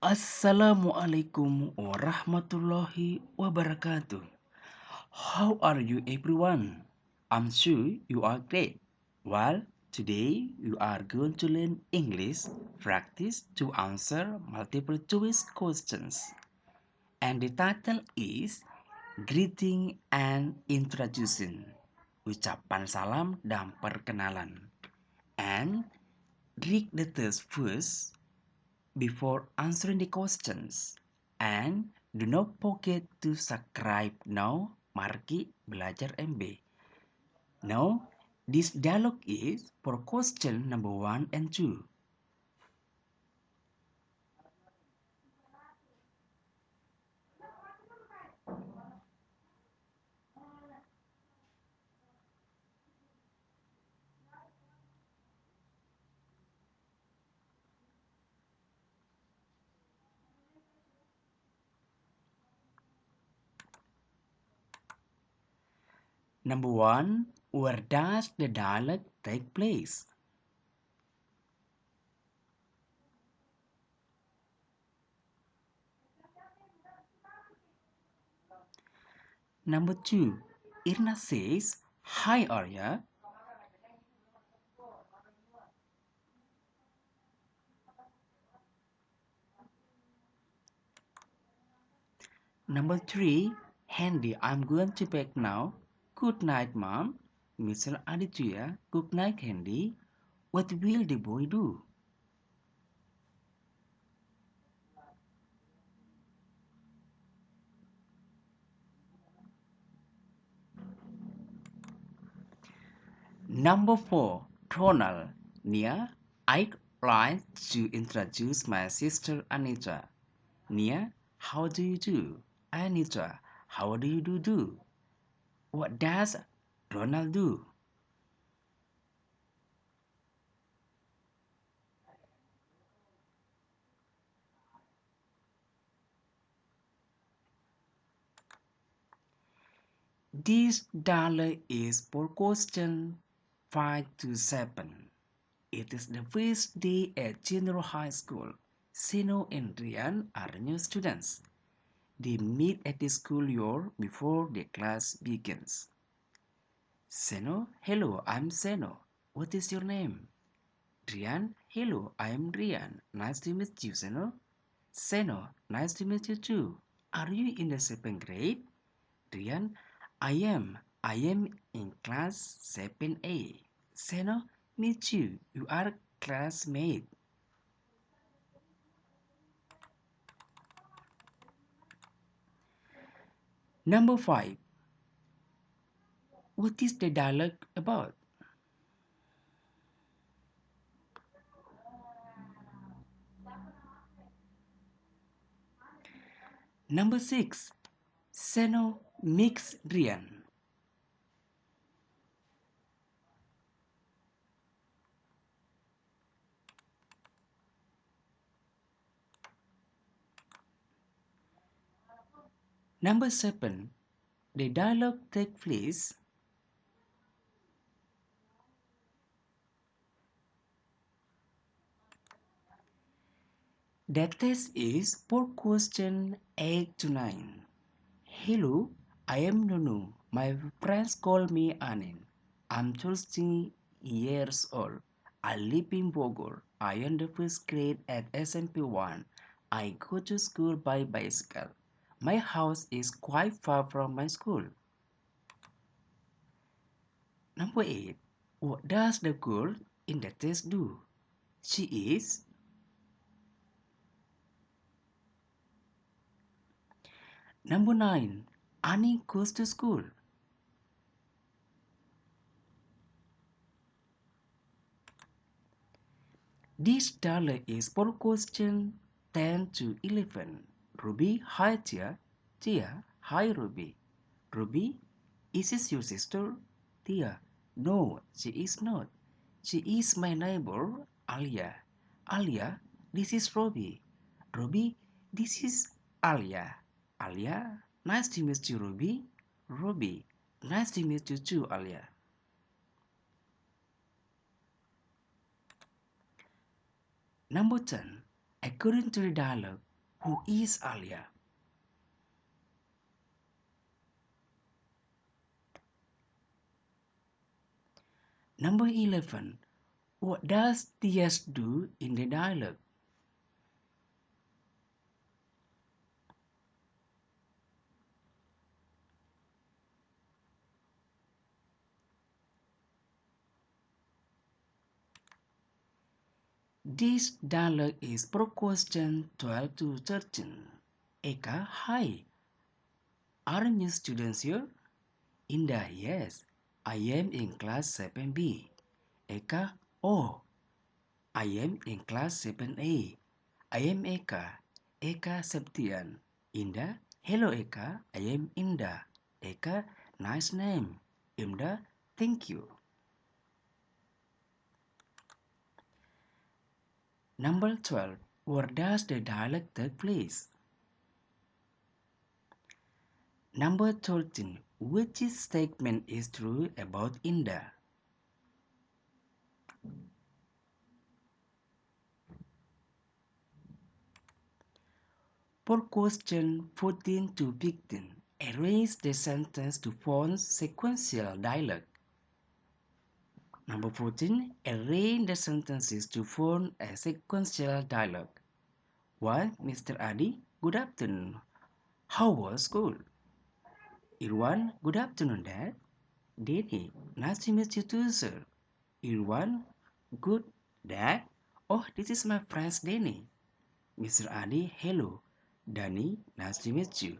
Assalamualaikum warahmatullahi wabarakatuh. How are you everyone? I'm sure you are great. Well, today you are going to learn English practice to answer multiple choice questions. And the title is Greeting and Introduction. Ucapan salam dan perkenalan. And read the test first before answering the questions. And do not forget to subscribe now. Marki Belajar MB. Now, this dialogue is for question number one and two. Number one, where does the dialogue take place? Number two, Irna says, Hi Arya. Number three, Handy, I'm going to bed now. Good night, Mom. Mr. Aditya, good night, Handy. What will the boy do? Number four, Ronald. Nia, I'd like to introduce my sister Anita. Nia, how do you do? Anita, how do you do do? What does Ronald do? This dollar is for question 5 to 7. It is the first day at junior high school. Seno and Rian are new students. They meet at the school year before the class begins. Seno, hello, I'm Seno. What is your name? Rian, hello, I am Rian. Nice to meet you, Seno. Seno, nice to meet you too. Are you in the second grade? Rian, I am. I am in class 7A. Seno, meet you. You are classmate. Number 5. What is the dialogue about? Number 6. Seno mix Rian. Number 7. The dialogue take place The test is for question 8 to 9. Hello, I am Nunu. My friends call me Anin. I'm 13 years old. I live in Bogor. I am the first grade at SMP 1. I go to school by bicycle. My house is quite far from my school. Number 8. What does the girl in the test do? She is Number 9. Annie goes to school. This dollar is for question 10 to 11. Ruby, hi Tia. Tia, hi Ruby. Ruby, is this your sister? Tia, no, she is not. She is my neighbor, Alia. Alia, this is Ruby. Ruby, this is Alia. Alia, nice to meet you, Ruby. Ruby, nice to meet you too, Alia. Number 10. According to the dialogue, Who is Alia? Number 11. What does Tias do in the dialogue? This dialogue is for question 12 to 13. Eka, hi. Are you students here? Indah, yes. I am in class 7B. Eka, oh, I am in class 7A. I am Eka, Eka Septian. Indah, hello Eka, I am Indah. Eka, nice name. Indah, thank you. Number 12. Where does the dialogue take place? Number 13. Which statement is true about Indah? For question 14 to 15, arrange the sentence to form sequential dialogue. Number 14. Arrange the sentences to form a sequential dialogue. 1. Mr. Adi, good afternoon. How was school? Irwan, good afternoon, Dad. Danny, nice to meet you too, sir. Irwan, good. Dad, oh, this is my friend Danny. Mr. Adi, hello. Danny, nice to meet you.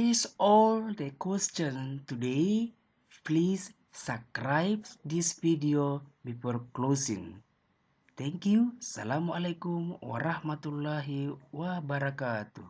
This all the question today. Please subscribe this video before closing. Thank you. Assalamualaikum warahmatullahi wabarakatuh.